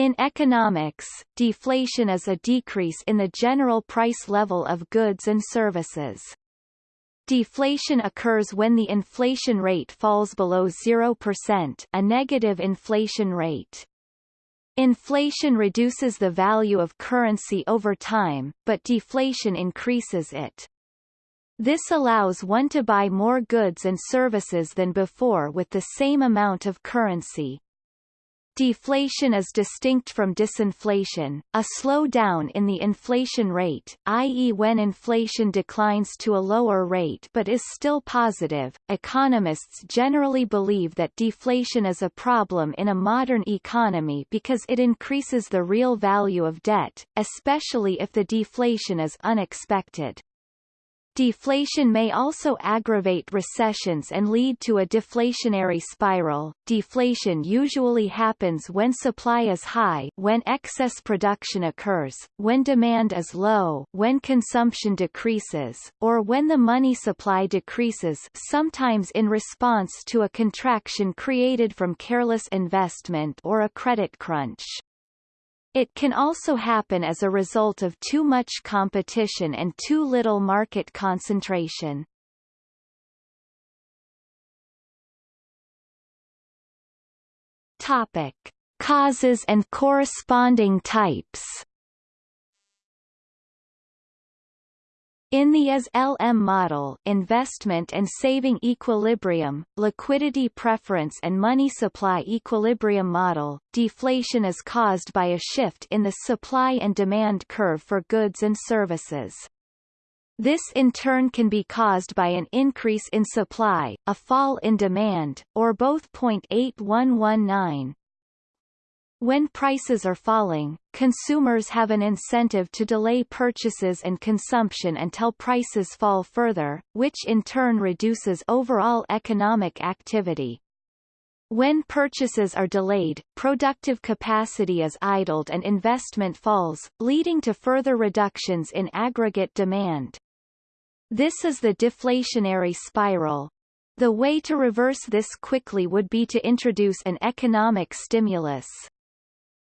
In economics, deflation is a decrease in the general price level of goods and services. Deflation occurs when the inflation rate falls below 0% a negative inflation rate. Inflation reduces the value of currency over time, but deflation increases it. This allows one to buy more goods and services than before with the same amount of currency. Deflation is distinct from disinflation, a slowdown in the inflation rate, i.e. when inflation declines to a lower rate but is still positive. Economists generally believe that deflation is a problem in a modern economy because it increases the real value of debt, especially if the deflation is unexpected. Deflation may also aggravate recessions and lead to a deflationary spiral. Deflation usually happens when supply is high, when excess production occurs, when demand is low, when consumption decreases, or when the money supply decreases, sometimes in response to a contraction created from careless investment or a credit crunch. It can also happen as a result of too much competition and too little market concentration. Topic. Causes and corresponding types In the IS-LM model investment and saving equilibrium, liquidity preference and money supply equilibrium model, deflation is caused by a shift in the supply and demand curve for goods and services. This in turn can be caused by an increase in supply, a fall in demand, or both. 8119 when prices are falling, consumers have an incentive to delay purchases and consumption until prices fall further, which in turn reduces overall economic activity. When purchases are delayed, productive capacity is idled and investment falls, leading to further reductions in aggregate demand. This is the deflationary spiral. The way to reverse this quickly would be to introduce an economic stimulus.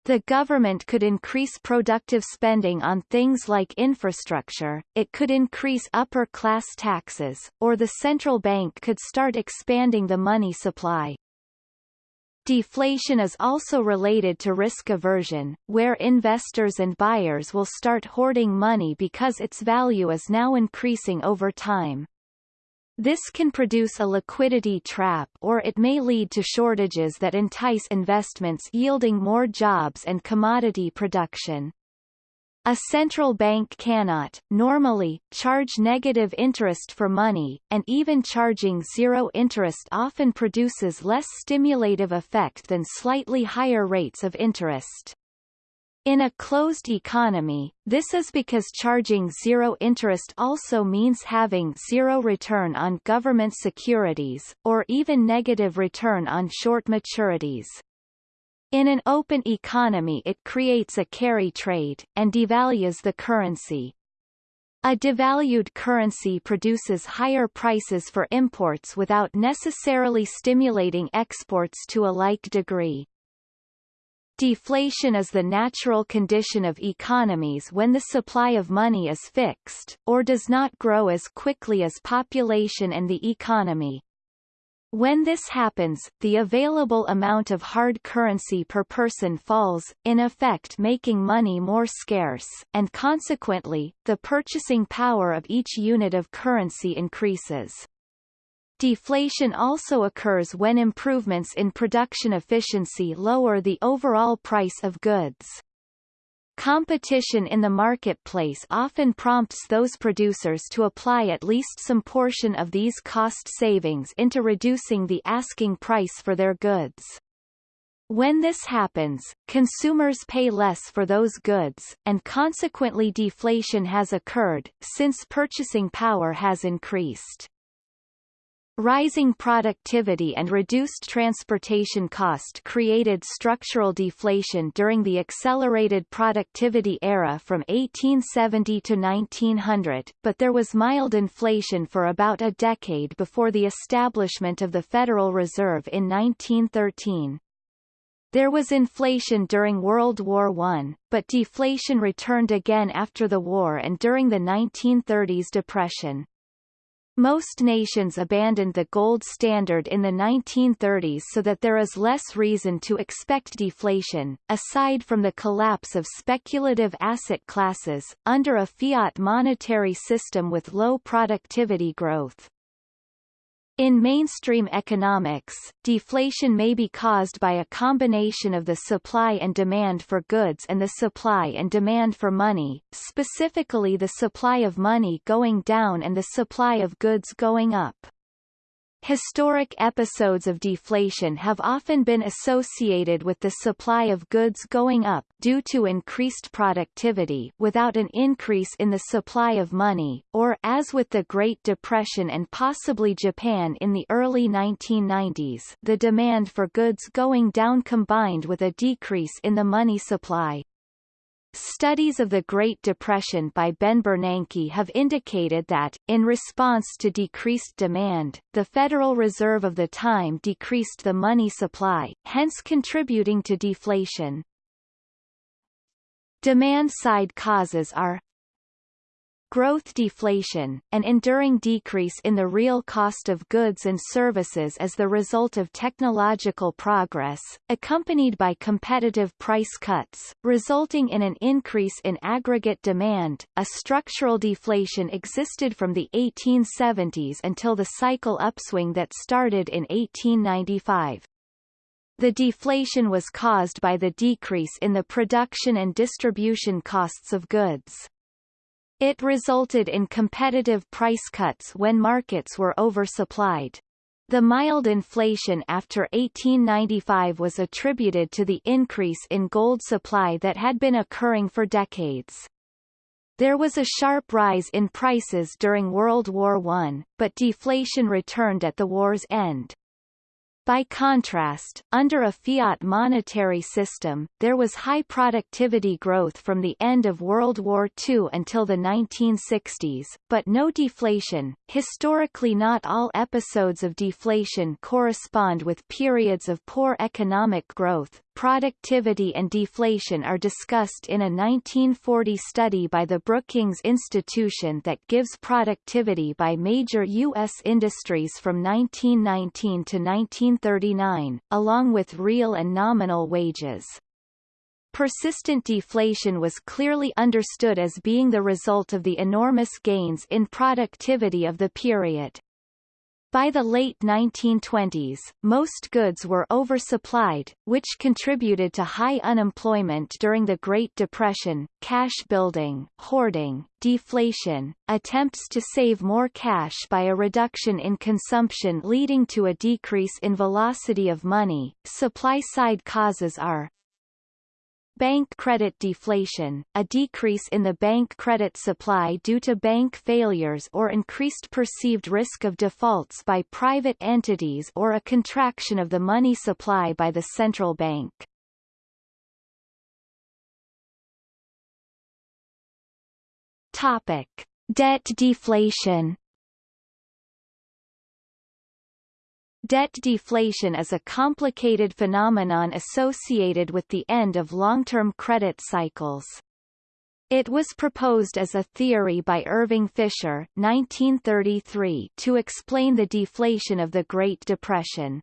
The government could increase productive spending on things like infrastructure, it could increase upper-class taxes, or the central bank could start expanding the money supply. Deflation is also related to risk aversion, where investors and buyers will start hoarding money because its value is now increasing over time. This can produce a liquidity trap or it may lead to shortages that entice investments yielding more jobs and commodity production. A central bank cannot, normally, charge negative interest for money, and even charging zero interest often produces less stimulative effect than slightly higher rates of interest. In a closed economy, this is because charging zero interest also means having zero return on government securities, or even negative return on short maturities. In an open economy it creates a carry trade, and devalues the currency. A devalued currency produces higher prices for imports without necessarily stimulating exports to a like degree. Deflation is the natural condition of economies when the supply of money is fixed, or does not grow as quickly as population and the economy. When this happens, the available amount of hard currency per person falls, in effect making money more scarce, and consequently, the purchasing power of each unit of currency increases. Deflation also occurs when improvements in production efficiency lower the overall price of goods. Competition in the marketplace often prompts those producers to apply at least some portion of these cost savings into reducing the asking price for their goods. When this happens, consumers pay less for those goods, and consequently deflation has occurred, since purchasing power has increased. Rising productivity and reduced transportation cost created structural deflation during the accelerated productivity era from 1870 to 1900, but there was mild inflation for about a decade before the establishment of the Federal Reserve in 1913. There was inflation during World War I, but deflation returned again after the war and during the 1930s depression. Most nations abandoned the gold standard in the 1930s so that there is less reason to expect deflation, aside from the collapse of speculative asset classes, under a fiat monetary system with low productivity growth. In mainstream economics, deflation may be caused by a combination of the supply and demand for goods and the supply and demand for money, specifically the supply of money going down and the supply of goods going up. Historic episodes of deflation have often been associated with the supply of goods going up due to increased productivity without an increase in the supply of money, or as with the Great Depression and possibly Japan in the early 1990s the demand for goods going down combined with a decrease in the money supply. Studies of the Great Depression by Ben Bernanke have indicated that, in response to decreased demand, the Federal Reserve of the time decreased the money supply, hence contributing to deflation. Demand-side causes are growth deflation, an enduring decrease in the real cost of goods and services as the result of technological progress, accompanied by competitive price cuts, resulting in an increase in aggregate demand. A structural deflation existed from the 1870s until the cycle upswing that started in 1895. The deflation was caused by the decrease in the production and distribution costs of goods. It resulted in competitive price cuts when markets were oversupplied. The mild inflation after 1895 was attributed to the increase in gold supply that had been occurring for decades. There was a sharp rise in prices during World War I, but deflation returned at the war's end. By contrast, under a fiat monetary system, there was high productivity growth from the end of World War II until the 1960s, but no deflation. Historically not all episodes of deflation correspond with periods of poor economic growth, productivity and deflation are discussed in a 1940 study by the Brookings Institution that gives productivity by major U.S. industries from 1919 to 1939, along with real and nominal wages. Persistent deflation was clearly understood as being the result of the enormous gains in productivity of the period. By the late 1920s, most goods were oversupplied, which contributed to high unemployment during the Great Depression, cash building, hoarding, deflation, attempts to save more cash by a reduction in consumption leading to a decrease in velocity of money. Supply-side causes are Bank credit deflation, a decrease in the bank credit supply due to bank failures or increased perceived risk of defaults by private entities or a contraction of the money supply by the central bank. Topic. Debt deflation Debt deflation is a complicated phenomenon associated with the end of long-term credit cycles. It was proposed as a theory by Irving Fisher 1933 to explain the deflation of the Great Depression.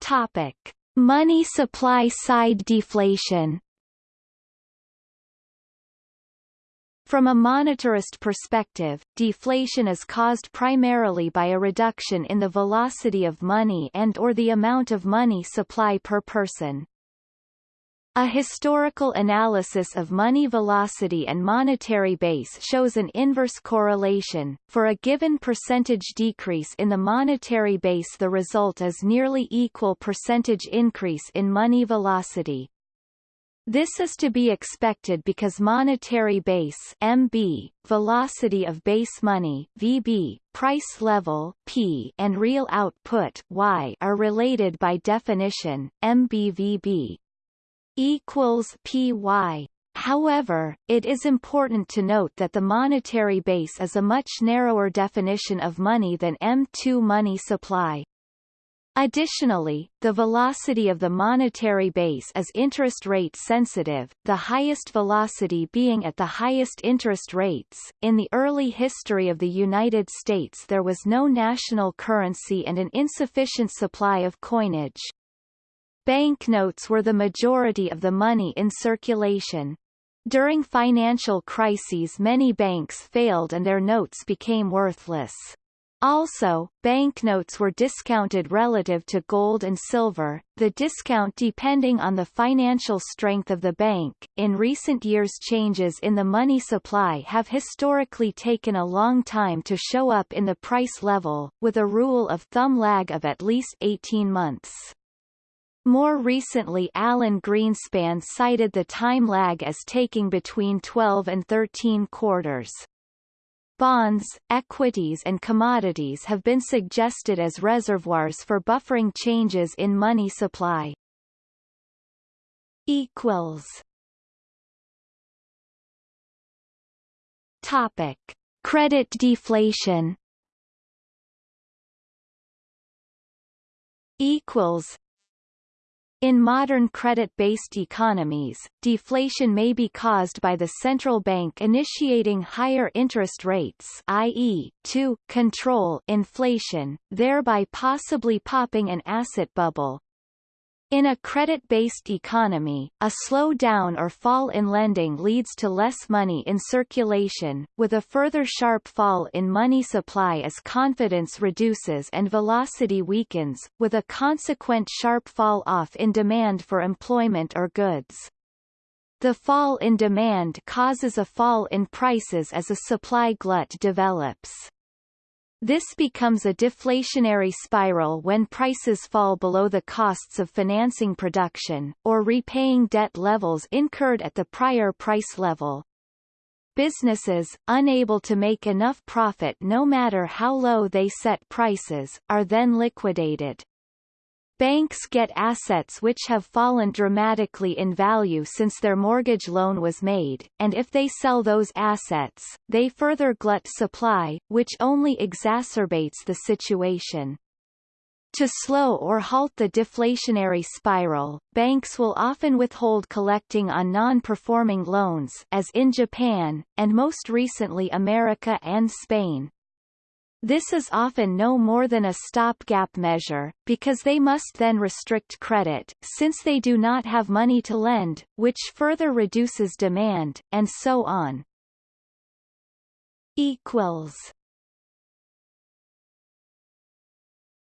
Topic: Money supply side deflation From a monetarist perspective, deflation is caused primarily by a reduction in the velocity of money and or the amount of money supply per person. A historical analysis of money velocity and monetary base shows an inverse correlation. For a given percentage decrease in the monetary base the result is nearly equal percentage increase in money velocity. This is to be expected because monetary base MB, velocity of base money VB, price level P, and real output Y are related by definition. MBVB equals PY However, it is important to note that the monetary base is a much narrower definition of money than M2 money supply. Additionally, the velocity of the monetary base is interest rate sensitive, the highest velocity being at the highest interest rates. In the early history of the United States there was no national currency and an insufficient supply of coinage. Banknotes were the majority of the money in circulation. During financial crises many banks failed and their notes became worthless. Also, banknotes were discounted relative to gold and silver, the discount depending on the financial strength of the bank. In recent years, changes in the money supply have historically taken a long time to show up in the price level, with a rule of thumb lag of at least 18 months. More recently Alan Greenspan cited the time lag as taking between 12 and 13 quarters. Bonds, equities and commodities have been suggested as reservoirs for buffering changes in money supply. Equals. Topic: Credit deflation. Equals in modern credit-based economies, deflation may be caused by the central bank initiating higher interest rates i.e., to control inflation, thereby possibly popping an asset bubble, in a credit-based economy, a slowdown or fall in lending leads to less money in circulation, with a further sharp fall in money supply as confidence reduces and velocity weakens, with a consequent sharp fall-off in demand for employment or goods. The fall in demand causes a fall in prices as a supply glut develops. This becomes a deflationary spiral when prices fall below the costs of financing production, or repaying debt levels incurred at the prior price level. Businesses, unable to make enough profit no matter how low they set prices, are then liquidated. Banks get assets which have fallen dramatically in value since their mortgage loan was made, and if they sell those assets, they further glut supply, which only exacerbates the situation. To slow or halt the deflationary spiral, banks will often withhold collecting on non-performing loans as in Japan, and most recently America and Spain. This is often no more than a stopgap measure, because they must then restrict credit, since they do not have money to lend, which further reduces demand, and so on. Equals.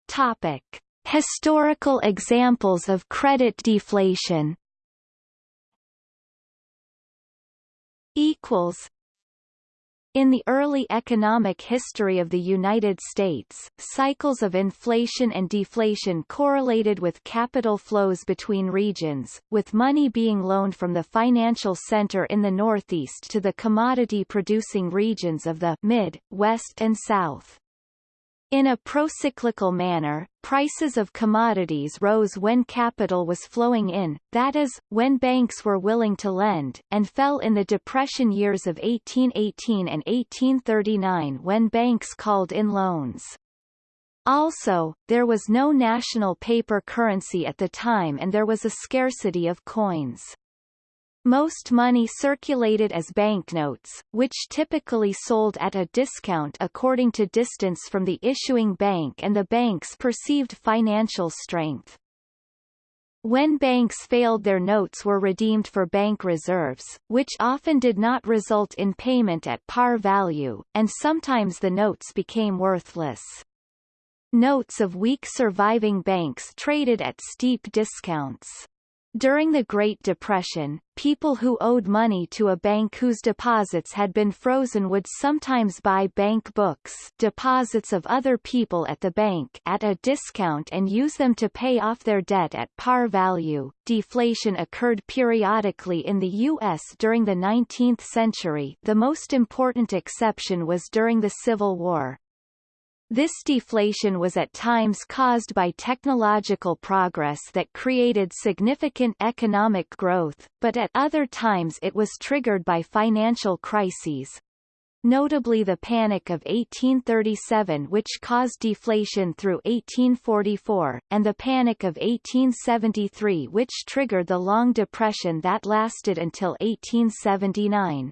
Topic: Historical examples of credit deflation. Equals in the early economic history of the United States, cycles of inflation and deflation correlated with capital flows between regions, with money being loaned from the financial center in the Northeast to the commodity-producing regions of the Mid, West and South. In a procyclical manner, prices of commodities rose when capital was flowing in, that is, when banks were willing to lend, and fell in the Depression years of 1818 and 1839 when banks called in loans. Also, there was no national paper currency at the time and there was a scarcity of coins. Most money circulated as banknotes, which typically sold at a discount according to distance from the issuing bank and the bank's perceived financial strength. When banks failed their notes were redeemed for bank reserves, which often did not result in payment at par value, and sometimes the notes became worthless. Notes of weak surviving banks traded at steep discounts. During the Great Depression, people who owed money to a bank whose deposits had been frozen would sometimes buy bank books deposits of other people at the bank at a discount and use them to pay off their debt at par value. Deflation occurred periodically in the U.S. during the 19th century the most important exception was during the Civil War. This deflation was at times caused by technological progress that created significant economic growth, but at other times it was triggered by financial crises, notably the Panic of 1837 which caused deflation through 1844, and the Panic of 1873 which triggered the Long Depression that lasted until 1879.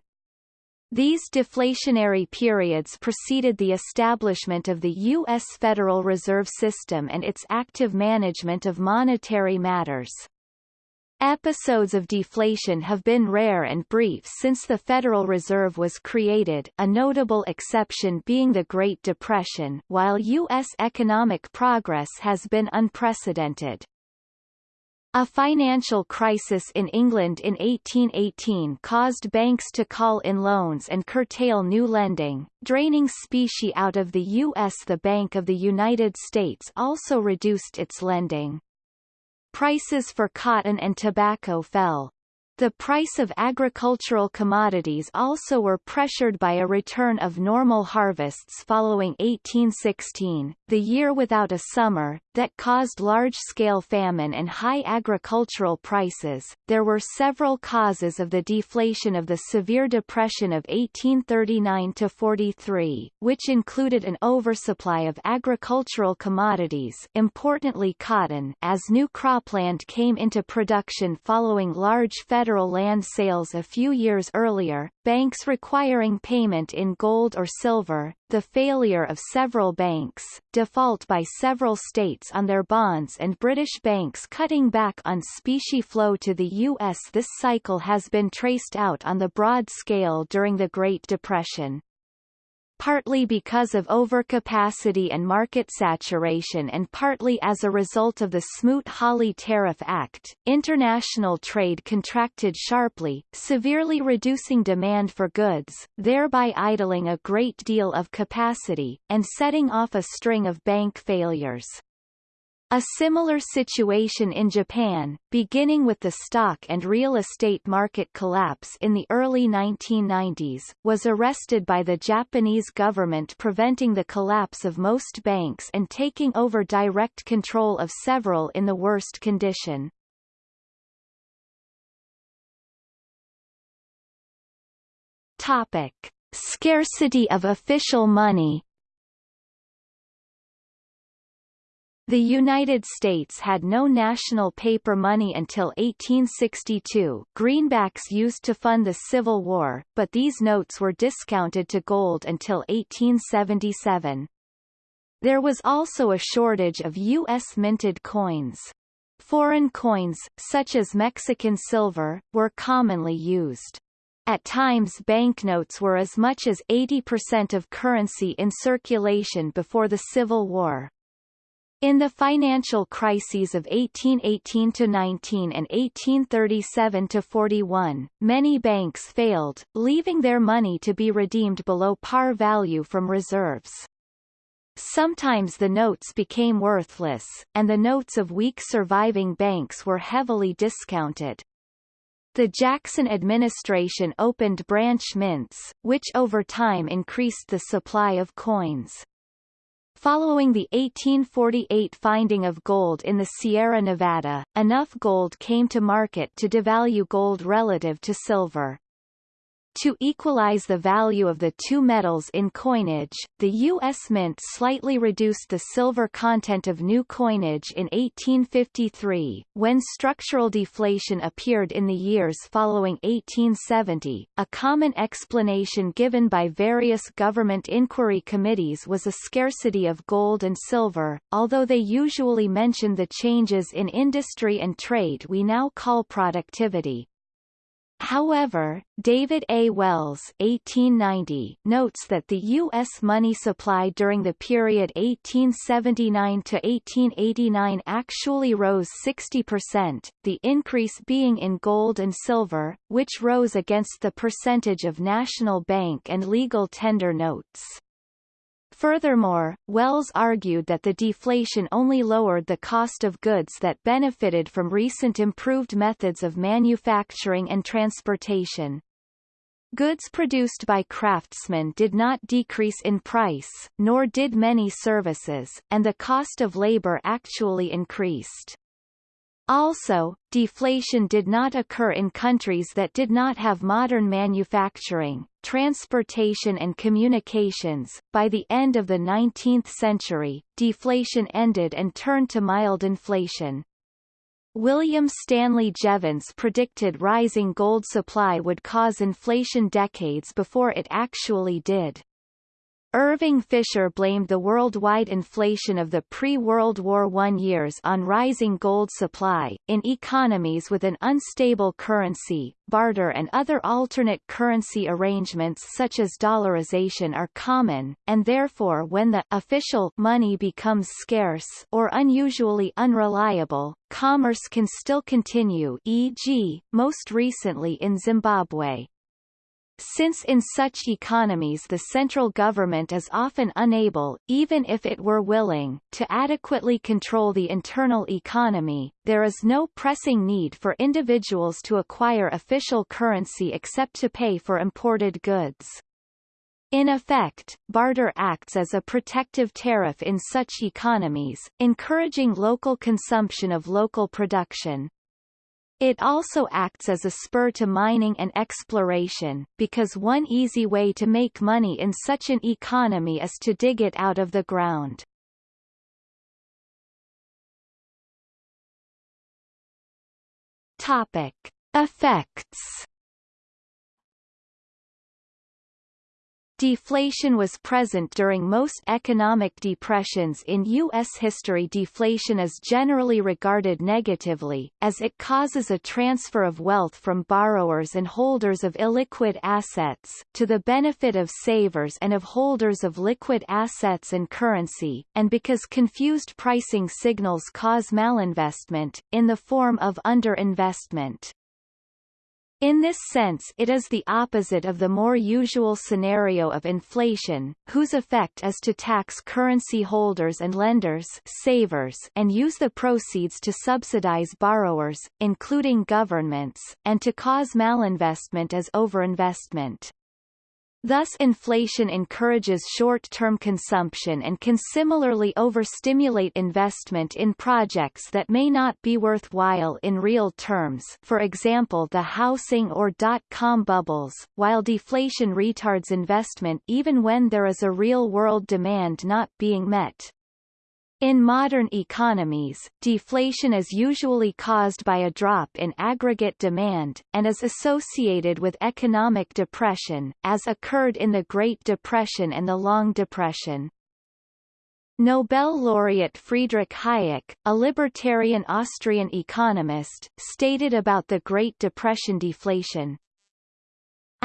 These deflationary periods preceded the establishment of the U.S. Federal Reserve System and its active management of monetary matters. Episodes of deflation have been rare and brief since the Federal Reserve was created a notable exception being the Great Depression while U.S. economic progress has been unprecedented. A financial crisis in England in 1818 caused banks to call in loans and curtail new lending, draining specie out of the U.S. The Bank of the United States also reduced its lending. Prices for cotton and tobacco fell, the price of agricultural commodities also were pressured by a return of normal harvests following 1816, the year without a summer, that caused large-scale famine and high agricultural prices. There were several causes of the deflation of the severe depression of 1839 to 43, which included an oversupply of agricultural commodities importantly cotton as new cropland came into production following large federal federal land sales a few years earlier, banks requiring payment in gold or silver, the failure of several banks, default by several states on their bonds and British banks cutting back on specie flow to the U.S. This cycle has been traced out on the broad scale during the Great Depression partly because of overcapacity and market saturation and partly as a result of the Smoot-Hawley Tariff Act, international trade contracted sharply, severely reducing demand for goods, thereby idling a great deal of capacity, and setting off a string of bank failures. A similar situation in Japan, beginning with the stock and real estate market collapse in the early 1990s, was arrested by the Japanese government preventing the collapse of most banks and taking over direct control of several in the worst condition. Topic. Scarcity of official money The United States had no national paper money until 1862 greenbacks used to fund the Civil War, but these notes were discounted to gold until 1877. There was also a shortage of U.S. minted coins. Foreign coins, such as Mexican silver, were commonly used. At times banknotes were as much as 80% of currency in circulation before the Civil War. In the financial crises of 1818–19 and 1837–41, many banks failed, leaving their money to be redeemed below par value from reserves. Sometimes the notes became worthless, and the notes of weak surviving banks were heavily discounted. The Jackson administration opened branch mints, which over time increased the supply of coins. Following the 1848 finding of gold in the Sierra Nevada, enough gold came to market to devalue gold relative to silver. To equalize the value of the two metals in coinage, the U.S. Mint slightly reduced the silver content of new coinage in 1853. When structural deflation appeared in the years following 1870, a common explanation given by various government inquiry committees was a scarcity of gold and silver, although they usually mentioned the changes in industry and trade we now call productivity. However, David A. Wells 1890 notes that the U.S. money supply during the period 1879 to 1889 actually rose 60%, the increase being in gold and silver, which rose against the percentage of national bank and legal tender notes. Furthermore, Wells argued that the deflation only lowered the cost of goods that benefited from recent improved methods of manufacturing and transportation. Goods produced by craftsmen did not decrease in price, nor did many services, and the cost of labor actually increased. Also, deflation did not occur in countries that did not have modern manufacturing, transportation and communications. By the end of the 19th century, deflation ended and turned to mild inflation. William Stanley Jevons predicted rising gold supply would cause inflation decades before it actually did. Irving Fisher blamed the worldwide inflation of the pre-World War I years on rising gold supply. In economies with an unstable currency, barter and other alternate currency arrangements such as dollarization are common, and therefore when the official money becomes scarce or unusually unreliable, commerce can still continue e.g., most recently in Zimbabwe. Since in such economies the central government is often unable, even if it were willing, to adequately control the internal economy, there is no pressing need for individuals to acquire official currency except to pay for imported goods. In effect, barter acts as a protective tariff in such economies, encouraging local consumption of local production. It also acts as a spur to mining and exploration, because one easy way to make money in such an economy is to dig it out of the ground. Topic. Effects Deflation was present during most economic depressions in U.S. history. Deflation is generally regarded negatively, as it causes a transfer of wealth from borrowers and holders of illiquid assets, to the benefit of savers and of holders of liquid assets and currency, and because confused pricing signals cause malinvestment, in the form of underinvestment. In this sense it is the opposite of the more usual scenario of inflation, whose effect is to tax currency holders and lenders savers and use the proceeds to subsidize borrowers, including governments, and to cause malinvestment as overinvestment. Thus inflation encourages short-term consumption and can similarly overstimulate investment in projects that may not be worthwhile in real terms for example the housing or dot-com bubbles, while deflation retards investment even when there is a real-world demand not being met. In modern economies, deflation is usually caused by a drop in aggregate demand, and is associated with economic depression, as occurred in the Great Depression and the Long Depression. Nobel laureate Friedrich Hayek, a libertarian Austrian economist, stated about the Great Depression deflation,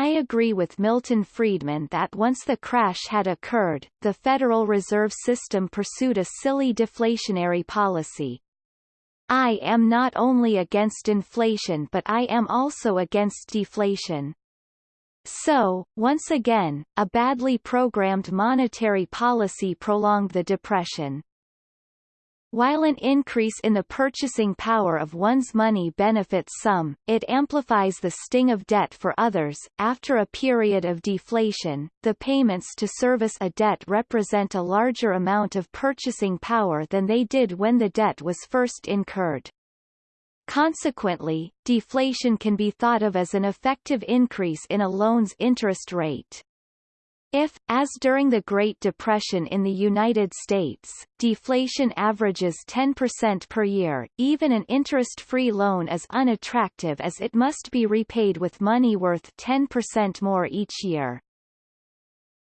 I agree with Milton Friedman that once the crash had occurred, the Federal Reserve System pursued a silly deflationary policy. I am not only against inflation but I am also against deflation. So, once again, a badly programmed monetary policy prolonged the depression. While an increase in the purchasing power of one's money benefits some, it amplifies the sting of debt for others. After a period of deflation, the payments to service a debt represent a larger amount of purchasing power than they did when the debt was first incurred. Consequently, deflation can be thought of as an effective increase in a loan's interest rate. If, as during the Great Depression in the United States, deflation averages 10% per year, even an interest-free loan is unattractive as it must be repaid with money worth 10% more each year.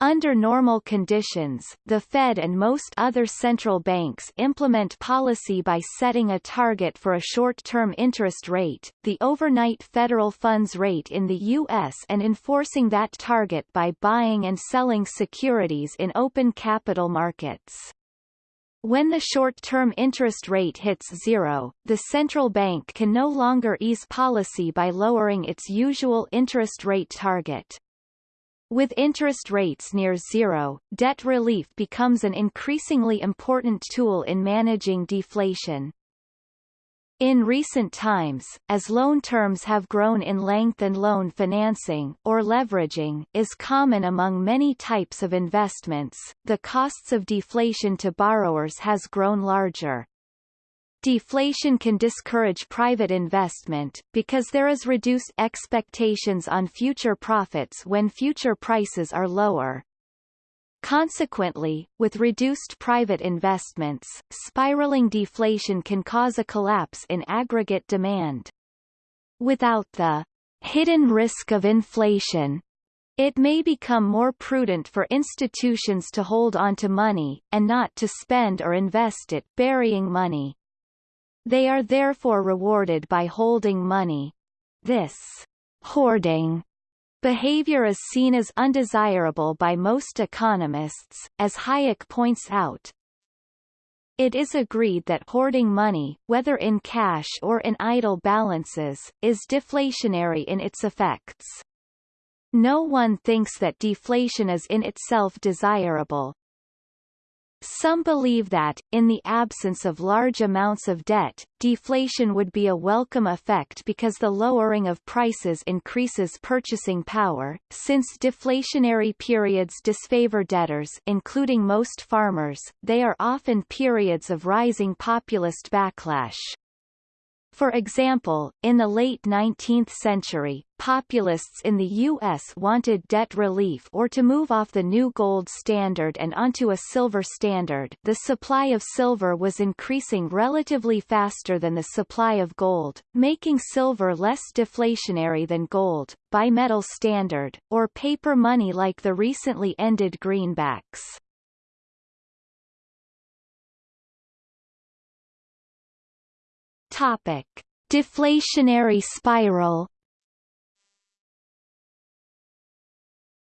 Under normal conditions, the Fed and most other central banks implement policy by setting a target for a short-term interest rate, the overnight federal funds rate in the U.S. and enforcing that target by buying and selling securities in open capital markets. When the short-term interest rate hits zero, the central bank can no longer ease policy by lowering its usual interest rate target. With interest rates near zero, debt relief becomes an increasingly important tool in managing deflation. In recent times, as loan terms have grown in length and loan financing or leveraging is common among many types of investments, the costs of deflation to borrowers has grown larger. Deflation can discourage private investment, because there is reduced expectations on future profits when future prices are lower, Consequently, with reduced private investments, spiraling deflation can cause a collapse in aggregate demand. Without the hidden risk of inflation, it may become more prudent for institutions to hold onto money, and not to spend or invest it, burying money. They are therefore rewarded by holding money. This hoarding Behavior is seen as undesirable by most economists, as Hayek points out. It is agreed that hoarding money, whether in cash or in idle balances, is deflationary in its effects. No one thinks that deflation is in itself desirable, some believe that, in the absence of large amounts of debt, deflation would be a welcome effect because the lowering of prices increases purchasing power, since deflationary periods disfavor debtors including most farmers, they are often periods of rising populist backlash. For example, in the late 19th century, populists in the U.S. wanted debt relief or to move off the new gold standard and onto a silver standard the supply of silver was increasing relatively faster than the supply of gold, making silver less deflationary than gold, bimetal standard, or paper money like the recently ended greenbacks. Topic: Deflationary spiral.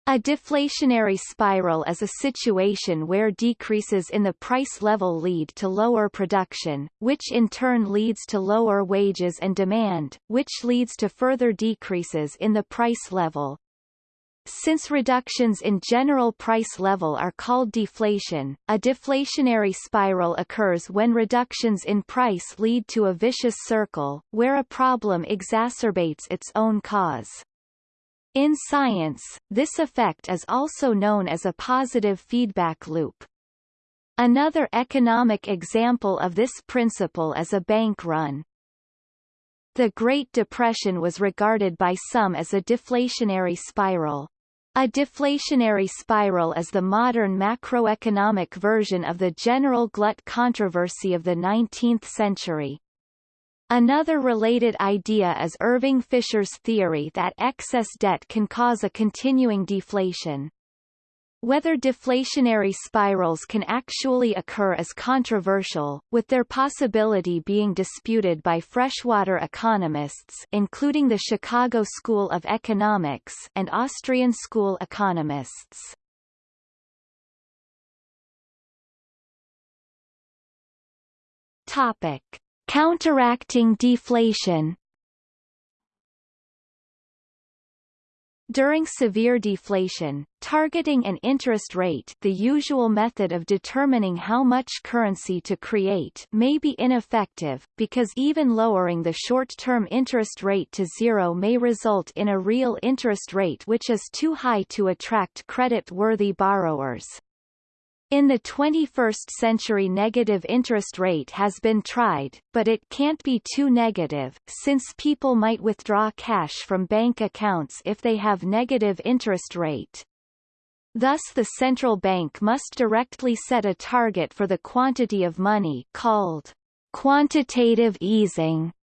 A deflationary spiral is a situation where decreases in the price level lead to lower production, which in turn leads to lower wages and demand, which leads to further decreases in the price level. Since reductions in general price level are called deflation, a deflationary spiral occurs when reductions in price lead to a vicious circle, where a problem exacerbates its own cause. In science, this effect is also known as a positive feedback loop. Another economic example of this principle is a bank run. The Great Depression was regarded by some as a deflationary spiral. A deflationary spiral is the modern macroeconomic version of the general glut controversy of the 19th century. Another related idea is Irving Fisher's theory that excess debt can cause a continuing deflation. Whether deflationary spirals can actually occur is controversial, with their possibility being disputed by freshwater economists including the Chicago School of Economics and Austrian school economists. Topic: Counteracting deflation During severe deflation, targeting an interest rate the usual method of determining how much currency to create may be ineffective, because even lowering the short-term interest rate to zero may result in a real interest rate which is too high to attract credit-worthy borrowers. In the 21st century negative interest rate has been tried, but it can't be too negative, since people might withdraw cash from bank accounts if they have negative interest rate. Thus the central bank must directly set a target for the quantity of money called quantitative easing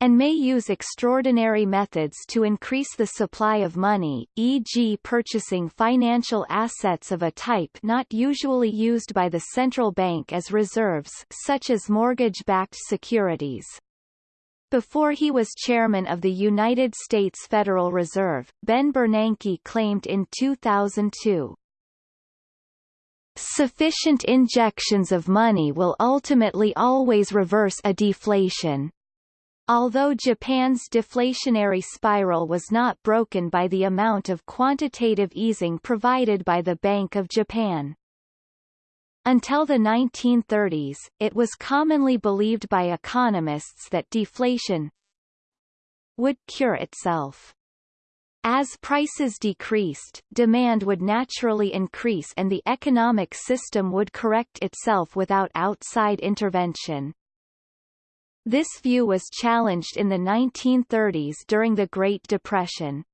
and may use extraordinary methods to increase the supply of money, e.g. purchasing financial assets of a type not usually used by the central bank as reserves such as mortgage-backed securities. Before he was chairman of the United States Federal Reserve, Ben Bernanke claimed in 2002, Sufficient injections of money will ultimately always reverse a deflation. Although Japan's deflationary spiral was not broken by the amount of quantitative easing provided by the Bank of Japan. Until the 1930s, it was commonly believed by economists that deflation would cure itself. As prices decreased, demand would naturally increase and the economic system would correct itself without outside intervention. This view was challenged in the 1930s during the Great Depression.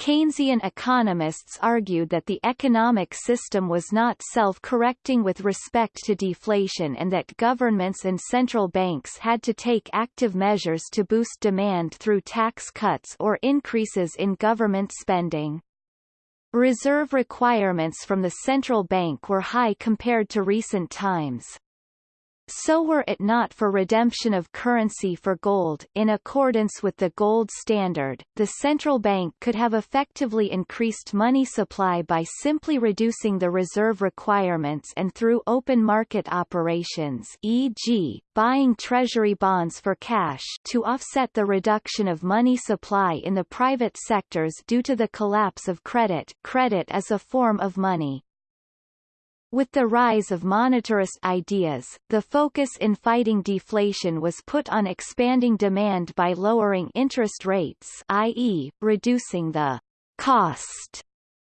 Keynesian economists argued that the economic system was not self-correcting with respect to deflation and that governments and central banks had to take active measures to boost demand through tax cuts or increases in government spending. Reserve requirements from the central bank were high compared to recent times. So were it not for redemption of currency for gold in accordance with the gold standard, the central bank could have effectively increased money supply by simply reducing the reserve requirements and through open market operations e.g., buying treasury bonds for cash to offset the reduction of money supply in the private sectors due to the collapse of credit credit as a form of money. With the rise of monetarist ideas, the focus in fighting deflation was put on expanding demand by lowering interest rates i.e., reducing the cost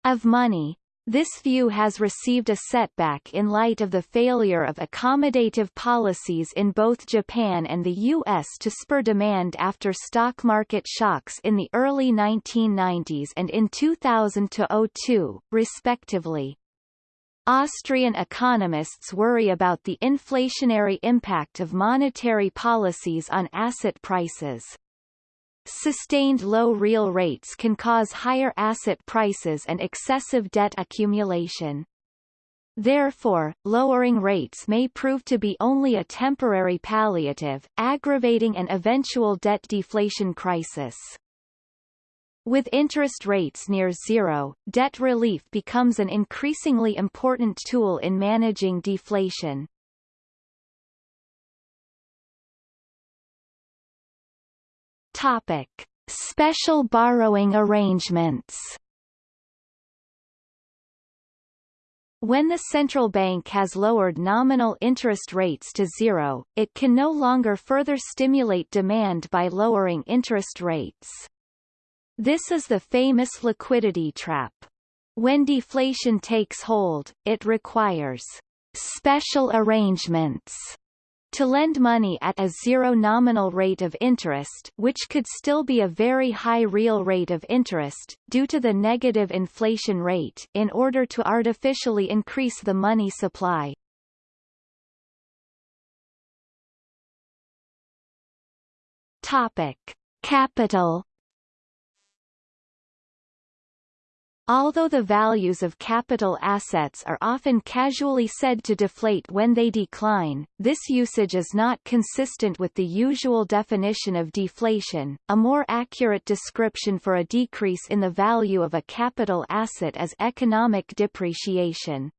of money. This view has received a setback in light of the failure of accommodative policies in both Japan and the U.S. to spur demand after stock market shocks in the early 1990s and in 2000-02, respectively. Austrian economists worry about the inflationary impact of monetary policies on asset prices. Sustained low real rates can cause higher asset prices and excessive debt accumulation. Therefore, lowering rates may prove to be only a temporary palliative, aggravating an eventual debt deflation crisis. With interest rates near zero, debt relief becomes an increasingly important tool in managing deflation. Topic: Special borrowing arrangements. When the central bank has lowered nominal interest rates to zero, it can no longer further stimulate demand by lowering interest rates. This is the famous liquidity trap. When deflation takes hold, it requires special arrangements to lend money at a zero nominal rate of interest which could still be a very high real rate of interest, due to the negative inflation rate in order to artificially increase the money supply. Topic. Capital Although the values of capital assets are often casually said to deflate when they decline, this usage is not consistent with the usual definition of deflation. A more accurate description for a decrease in the value of a capital asset is economic depreciation.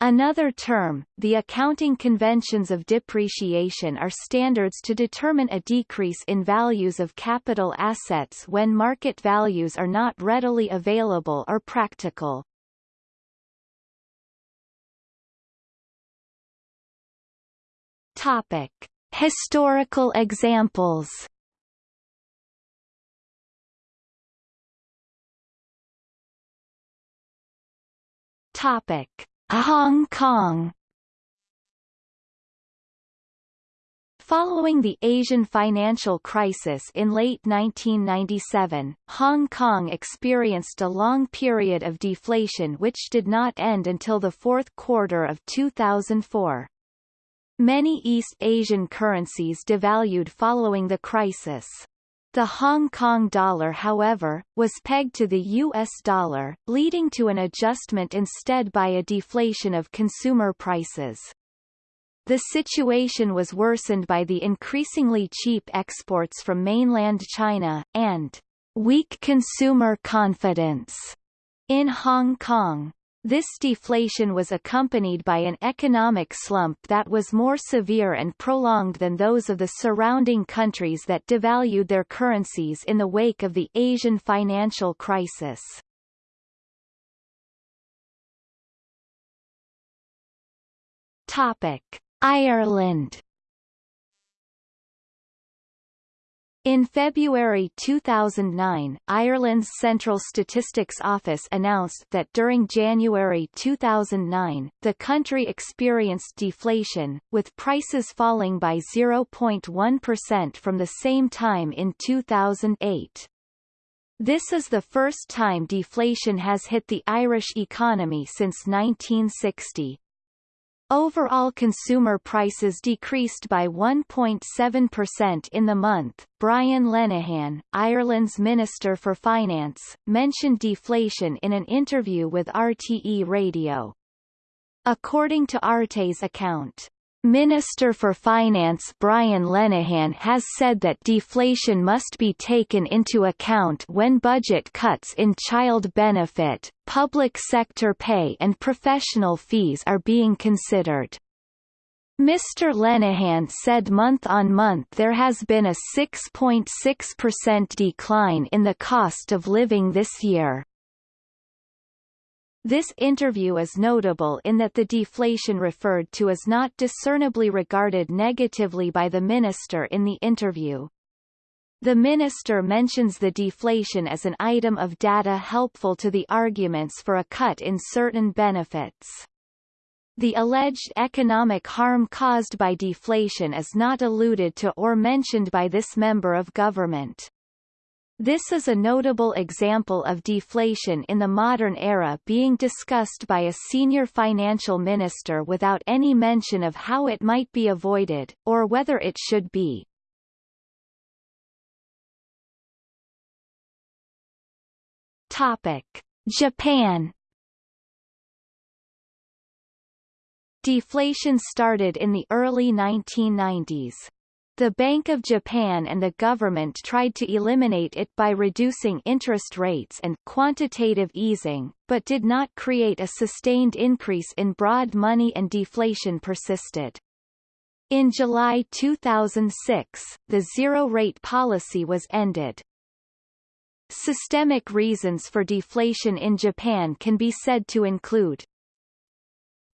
Another term, the accounting conventions of depreciation are standards to determine a decrease in values of capital assets when market values are not readily available or practical. Topic. Historical examples Topic. Hong Kong Following the Asian financial crisis in late 1997, Hong Kong experienced a long period of deflation which did not end until the fourth quarter of 2004. Many East Asian currencies devalued following the crisis. The Hong Kong dollar however, was pegged to the US dollar, leading to an adjustment instead by a deflation of consumer prices. The situation was worsened by the increasingly cheap exports from mainland China, and weak consumer confidence in Hong Kong. This deflation was accompanied by an economic slump that was more severe and prolonged than those of the surrounding countries that devalued their currencies in the wake of the Asian financial crisis. Topic. Ireland In February 2009, Ireland's Central Statistics Office announced that during January 2009, the country experienced deflation, with prices falling by 0.1% from the same time in 2008. This is the first time deflation has hit the Irish economy since 1960. Overall consumer prices decreased by 1.7% in the month. Brian Lenihan, Ireland's Minister for Finance, mentioned deflation in an interview with RTE Radio. According to RTE's account, Minister for Finance Brian Lenihan has said that deflation must be taken into account when budget cuts in child benefit, public sector pay and professional fees are being considered. Mr. Lenihan said month-on-month there has been a 6.6% decline in the cost of living this year. This interview is notable in that the deflation referred to is not discernibly regarded negatively by the minister in the interview. The minister mentions the deflation as an item of data helpful to the arguments for a cut in certain benefits. The alleged economic harm caused by deflation is not alluded to or mentioned by this member of government. This is a notable example of deflation in the modern era being discussed by a senior financial minister without any mention of how it might be avoided, or whether it should be. Topic. Japan Deflation started in the early 1990s. The Bank of Japan and the government tried to eliminate it by reducing interest rates and quantitative easing, but did not create a sustained increase in broad money and deflation persisted. In July 2006, the zero-rate policy was ended. Systemic reasons for deflation in Japan can be said to include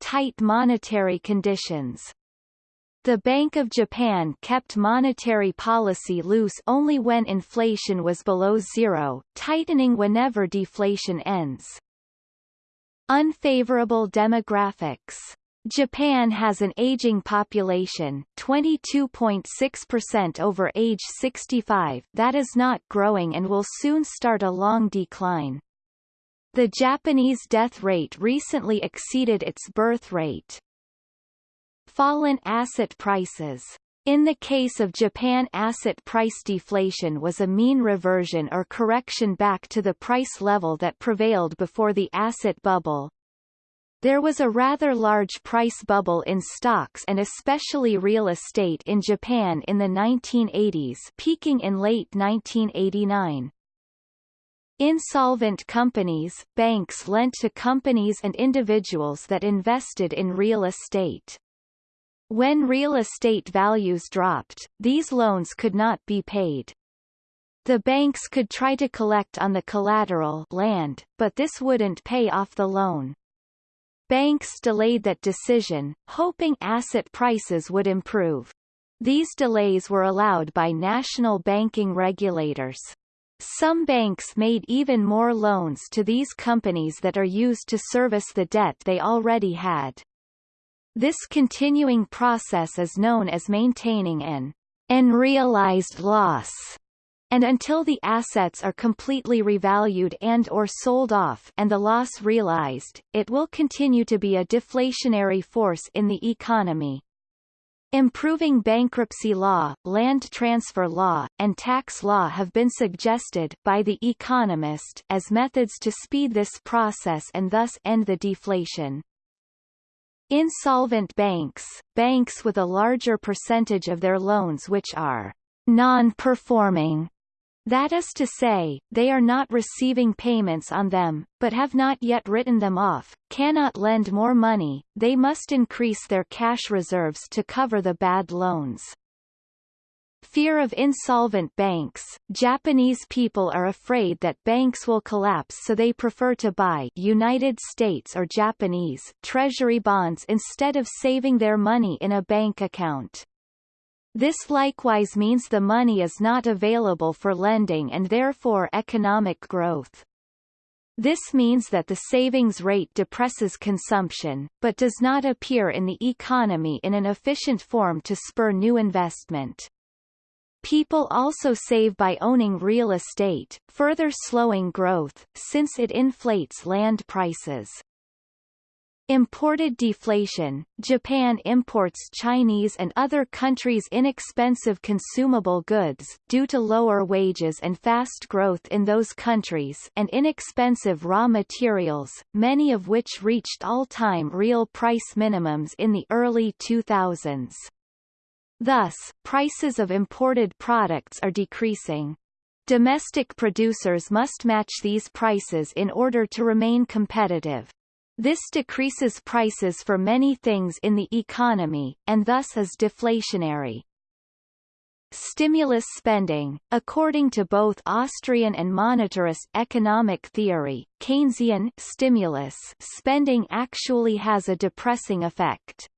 tight monetary conditions the Bank of Japan kept monetary policy loose only when inflation was below zero, tightening whenever deflation ends. Unfavorable demographics Japan has an aging population 22.6% over age 65 that is not growing and will soon start a long decline. The Japanese death rate recently exceeded its birth rate. Fallen asset prices in the case of Japan asset price deflation was a mean reversion or correction back to the price level that prevailed before the asset bubble. There was a rather large price bubble in stocks and especially real estate in Japan in the 1980s peaking in late 1989. Insolvent companies, banks lent to companies and individuals that invested in real estate. When real estate values dropped, these loans could not be paid. The banks could try to collect on the collateral land, but this wouldn't pay off the loan. Banks delayed that decision, hoping asset prices would improve. These delays were allowed by national banking regulators. Some banks made even more loans to these companies that are used to service the debt they already had. This continuing process is known as maintaining an unrealized loss, and until the assets are completely revalued and or sold off and the loss realized, it will continue to be a deflationary force in the economy. Improving bankruptcy law, land transfer law, and tax law have been suggested by The Economist as methods to speed this process and thus end the deflation. Insolvent banks, banks with a larger percentage of their loans which are non-performing, that is to say, they are not receiving payments on them, but have not yet written them off, cannot lend more money, they must increase their cash reserves to cover the bad loans. Fear of insolvent banks Japanese people are afraid that banks will collapse so they prefer to buy United States or Japanese treasury bonds instead of saving their money in a bank account. This likewise means the money is not available for lending and therefore economic growth. This means that the savings rate depresses consumption, but does not appear in the economy in an efficient form to spur new investment. People also save by owning real estate, further slowing growth, since it inflates land prices. Imported deflation Japan imports Chinese and other countries' inexpensive consumable goods, due to lower wages and fast growth in those countries and inexpensive raw materials, many of which reached all-time real price minimums in the early 2000s. Thus, prices of imported products are decreasing. Domestic producers must match these prices in order to remain competitive. This decreases prices for many things in the economy, and thus is deflationary. Stimulus spending According to both Austrian and monetarist economic theory, Keynesian stimulus spending actually has a depressing effect.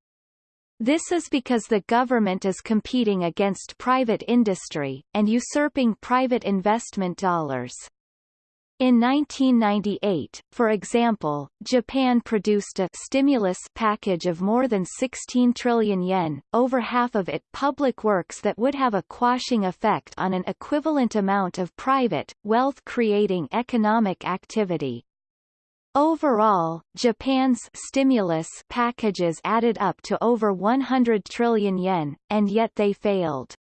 This is because the government is competing against private industry, and usurping private investment dollars. In 1998, for example, Japan produced a stimulus package of more than 16 trillion yen, over half of it public works that would have a quashing effect on an equivalent amount of private, wealth-creating economic activity. Overall, Japan's stimulus packages added up to over 100 trillion yen, and yet they failed.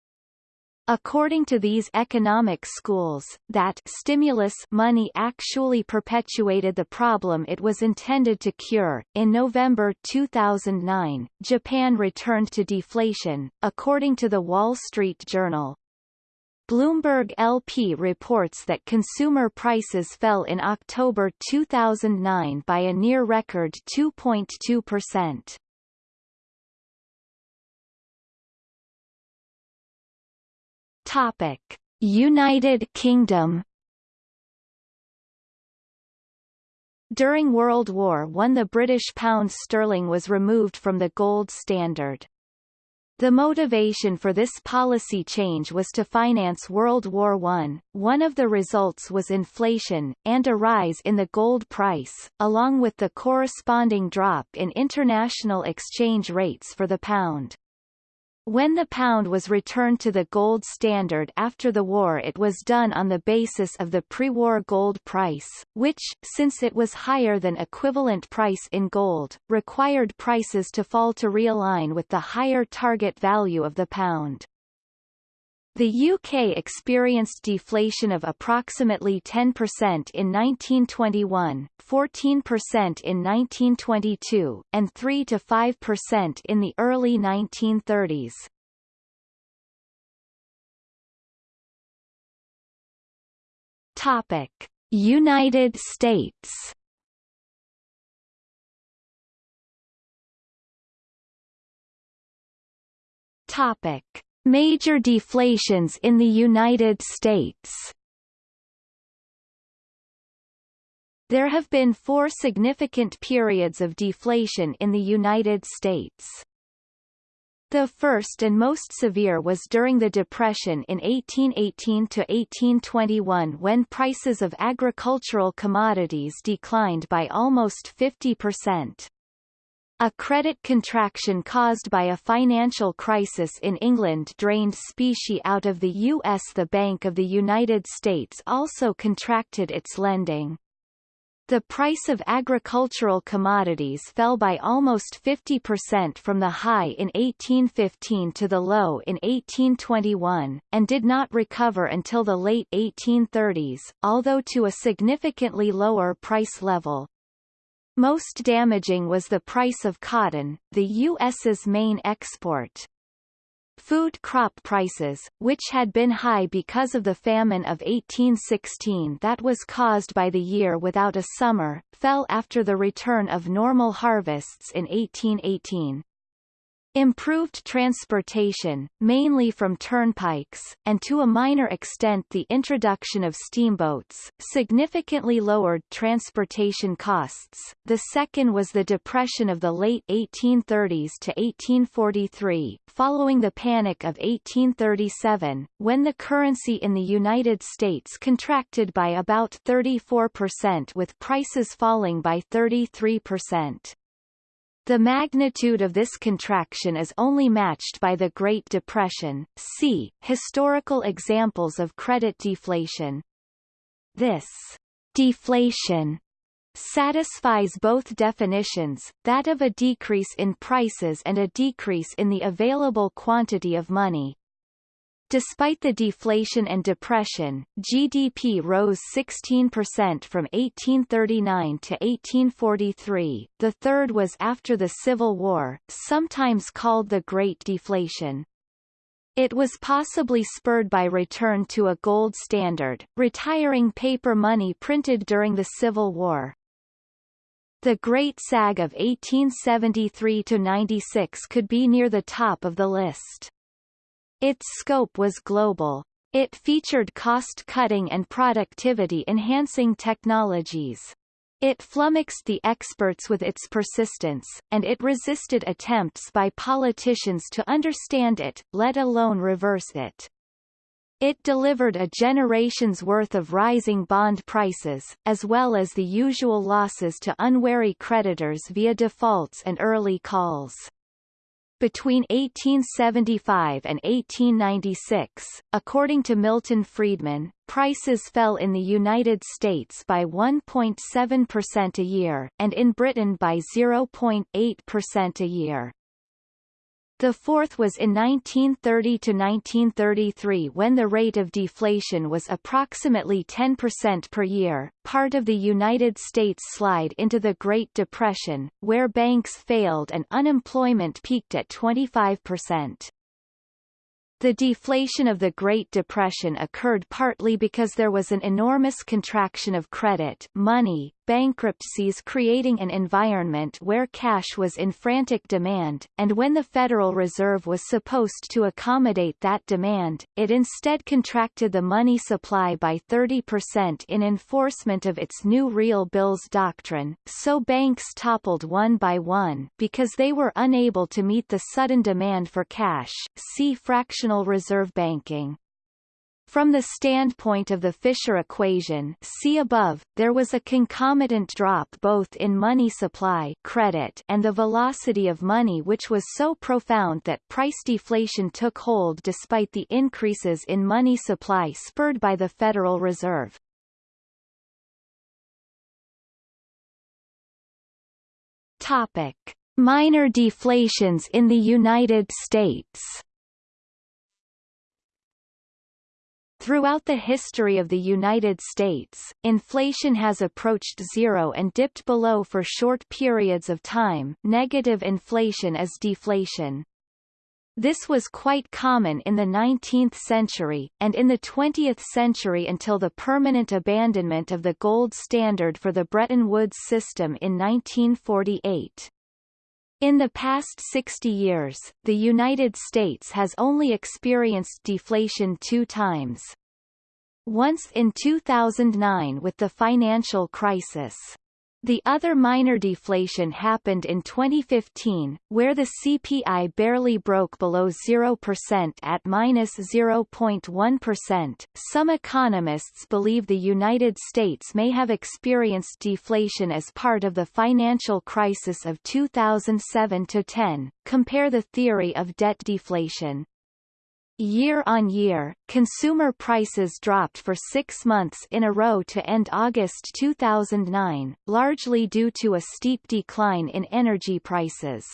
According to these economic schools, that stimulus money actually perpetuated the problem it was intended to cure. In November 2009, Japan returned to deflation, according to the Wall Street Journal. Bloomberg LP reports that consumer prices fell in October 2009 by a near-record 2.2%. Topic: United Kingdom During World War I the British pound sterling was removed from the gold standard. The motivation for this policy change was to finance World War I. One of the results was inflation, and a rise in the gold price, along with the corresponding drop in international exchange rates for the pound. When the pound was returned to the gold standard after the war it was done on the basis of the pre-war gold price, which, since it was higher than equivalent price in gold, required prices to fall to realign with the higher target value of the pound. The UK experienced deflation of approximately 10% in 1921, 14% in 1922, and 3 to 5% in the early 1930s. Topic: United States. Topic: Major deflations in the United States There have been four significant periods of deflation in the United States. The first and most severe was during the Depression in 1818–1821 when prices of agricultural commodities declined by almost 50%. A credit contraction caused by a financial crisis in England drained specie out of the U.S. The Bank of the United States also contracted its lending. The price of agricultural commodities fell by almost 50% from the high in 1815 to the low in 1821, and did not recover until the late 1830s, although to a significantly lower price level. Most damaging was the price of cotton, the U.S.'s main export. Food crop prices, which had been high because of the famine of 1816 that was caused by the year without a summer, fell after the return of normal harvests in 1818. Improved transportation, mainly from turnpikes, and to a minor extent the introduction of steamboats, significantly lowered transportation costs. The second was the depression of the late 1830s to 1843, following the Panic of 1837, when the currency in the United States contracted by about 34% with prices falling by 33%. The magnitude of this contraction is only matched by the Great Depression. See, historical examples of credit deflation. This deflation satisfies both definitions, that of a decrease in prices and a decrease in the available quantity of money. Despite the deflation and depression, GDP rose 16% from 1839 to 1843. The third was after the Civil War, sometimes called the Great Deflation. It was possibly spurred by return to a gold standard, retiring paper money printed during the Civil War. The Great Sag of 1873–96 could be near the top of the list. Its scope was global. It featured cost-cutting and productivity-enhancing technologies. It flummoxed the experts with its persistence, and it resisted attempts by politicians to understand it, let alone reverse it. It delivered a generation's worth of rising bond prices, as well as the usual losses to unwary creditors via defaults and early calls. Between 1875 and 1896, according to Milton Friedman, prices fell in the United States by 1.7% a year, and in Britain by 0.8% a year. The fourth was in 1930 to 1933 when the rate of deflation was approximately 10% per year, part of the United States slide into the Great Depression, where banks failed and unemployment peaked at 25%. The deflation of the Great Depression occurred partly because there was an enormous contraction of credit money, bankruptcies creating an environment where cash was in frantic demand, and when the Federal Reserve was supposed to accommodate that demand, it instead contracted the money supply by 30% in enforcement of its new real bills doctrine, so banks toppled one by one because they were unable to meet the sudden demand for cash see fractional reserve banking. From the standpoint of the Fisher equation see above, there was a concomitant drop both in money supply credit and the velocity of money which was so profound that price deflation took hold despite the increases in money supply spurred by the Federal Reserve. Topic. Minor deflations in the United States Throughout the history of the United States, inflation has approached zero and dipped below for short periods of time negative inflation is deflation. This was quite common in the 19th century, and in the 20th century until the permanent abandonment of the gold standard for the Bretton Woods system in 1948. In the past 60 years, the United States has only experienced deflation two times. Once in 2009 with the financial crisis. The other minor deflation happened in 2015, where the CPI barely broke below 0% at minus 0.1. Some economists believe the United States may have experienced deflation as part of the financial crisis of 2007-10. Compare the theory of debt deflation. Year-on-year, consumer prices dropped for six months in a row to end August 2009, largely due to a steep decline in energy prices.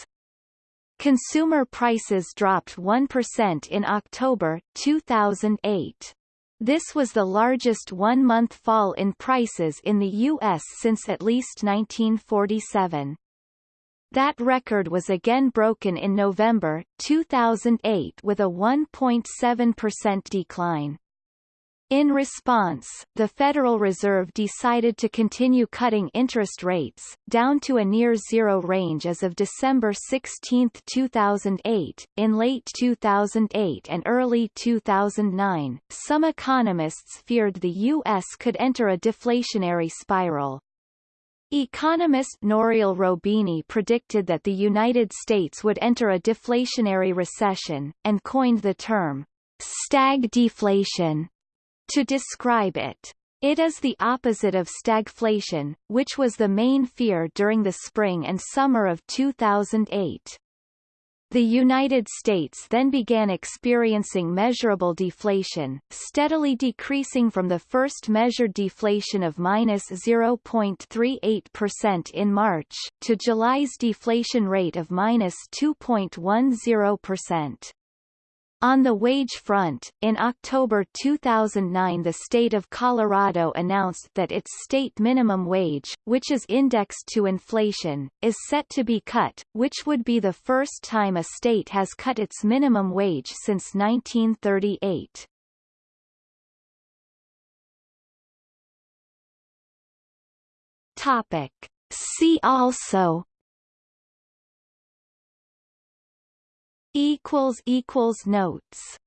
Consumer prices dropped 1% in October, 2008. This was the largest one-month fall in prices in the U.S. since at least 1947. That record was again broken in November, 2008 with a 1.7% decline. In response, the Federal Reserve decided to continue cutting interest rates, down to a near-zero range as of December 16, 2008. In late 2008 and early 2009, some economists feared the U.S. could enter a deflationary spiral. Economist Nouriel Roubini predicted that the United States would enter a deflationary recession, and coined the term, stag deflation, to describe it. It is the opposite of stagflation, which was the main fear during the spring and summer of 2008. The United States then began experiencing measurable deflation, steadily decreasing from the first measured deflation of minus 0.38% in March, to July's deflation rate of minus 2.10%. On the wage front, in October 2009 the state of Colorado announced that its state minimum wage, which is indexed to inflation, is set to be cut, which would be the first time a state has cut its minimum wage since 1938. Topic. See also equals equals notes